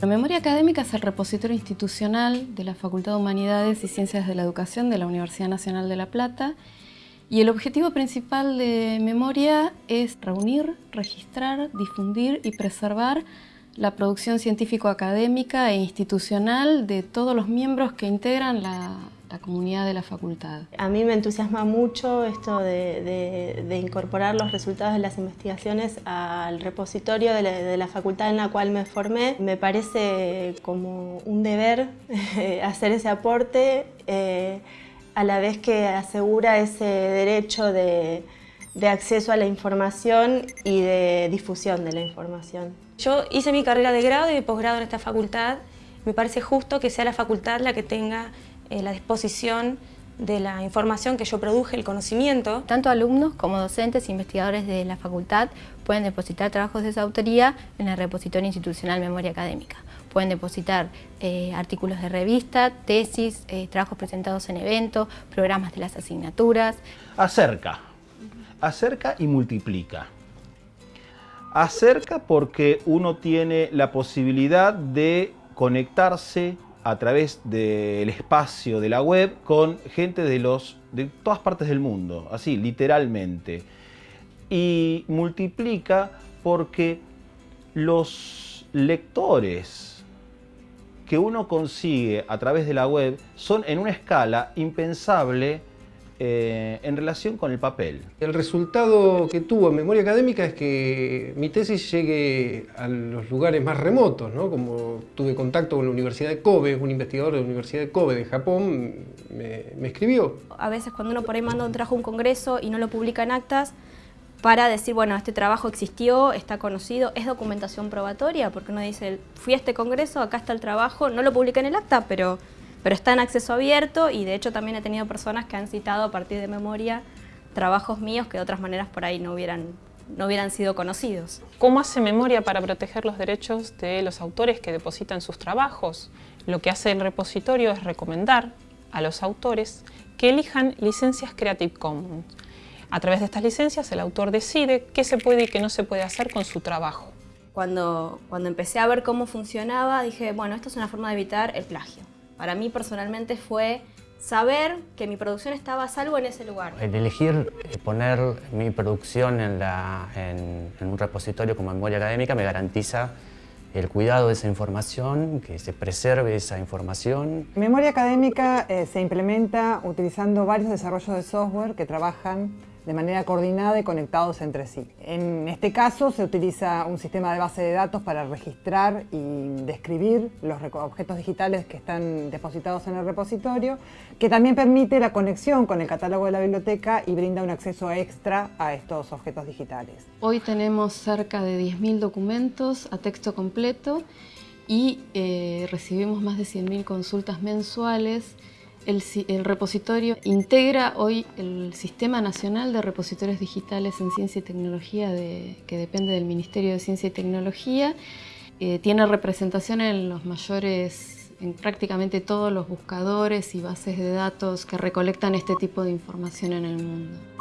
La memoria académica es el repositorio institucional de la Facultad de Humanidades y Ciencias de la Educación de la Universidad Nacional de La Plata. Y el objetivo principal de memoria es reunir, registrar, difundir y preservar la producción científico-académica e institucional de todos los miembros que integran la, comunidad de la facultad. A mí me entusiasma mucho esto de, incorporar los resultados de las investigaciones al repositorio de la, facultad en la cual me formé. Me parece como un deber hacer ese aporte eh, a la vez que asegura ese derecho de acceso a la información y de difusión de la información. Yo hice mi carrera de grado y de posgrado en esta facultad. Me parece justo que sea la facultad la que tenga eh, la disposición de la información que yo produje, el conocimiento. Tanto alumnos como docentes e investigadores de la facultad pueden depositar trabajos de esa autoría en el repositorio institucional Memoria Académica. Pueden depositar eh, artículos de revista, tesis, eh, trabajos presentados en eventos, programas de las asignaturas. Acerca, acerca y multiplica acerca porque uno tiene la posibilidad de conectarse a través del espacio de la web con gente de, los, de todas partes del mundo, así, literalmente. Y multiplica porque los lectores que uno consigue a través de la web son en una escala impensable eh, en relación con el papel. El resultado que tuvo en memoria académica es que mi tesis llegue a los lugares más remotos, ¿no? como tuve contacto con la Universidad de Kobe, un investigador de la Universidad de Kobe de Japón me, escribió. A veces cuando uno por ahí manda un trabajo a un congreso y no lo publica en actas, para decir, bueno, este trabajo existió, está conocido, es documentación probatoria, porque uno dice, fui a este congreso, acá está el trabajo, no lo publica en el acta, pero pero está en acceso abierto y de hecho también he tenido personas que han citado a partir de memoria trabajos míos que de otras maneras por ahí no hubieran, no hubieran sido conocidos. ¿Cómo hace memoria para proteger los derechos de los autores que depositan sus trabajos? Lo que hace el repositorio es recomendar a los autores que elijan licencias Creative Commons. A través de estas licencias el autor decide qué se puede y qué no se puede hacer con su trabajo. Cuando, cuando empecé a ver cómo funcionaba dije, bueno, esto es una forma de evitar el plagio. Para mí personalmente fue saber que mi producción estaba a salvo en ese lugar. El elegir eh, poner mi producción en, un repositorio como memoria académica me garantiza el cuidado de esa información, que se preserve esa información. Memoria académica eh, se implementa utilizando varios desarrollos de software que trabajan de manera coordinada y conectados entre sí. En este caso se utiliza un sistema de base de datos para registrar y describir los objetos digitales que están depositados en el repositorio, que también permite la conexión con el catálogo de la biblioteca y brinda un acceso extra a estos objetos digitales. Hoy tenemos cerca de 10.000 documentos a texto completo y eh, recibimos más de 100.000 consultas mensuales el, repositorio integra hoy el Sistema Nacional de Repositorios Digitales en Ciencia y Tecnología que depende del Ministerio de Ciencia y Tecnología. Eh, tiene representación en los mayores, en prácticamente todos los buscadores y bases de datos que recolectan este tipo de información en el mundo.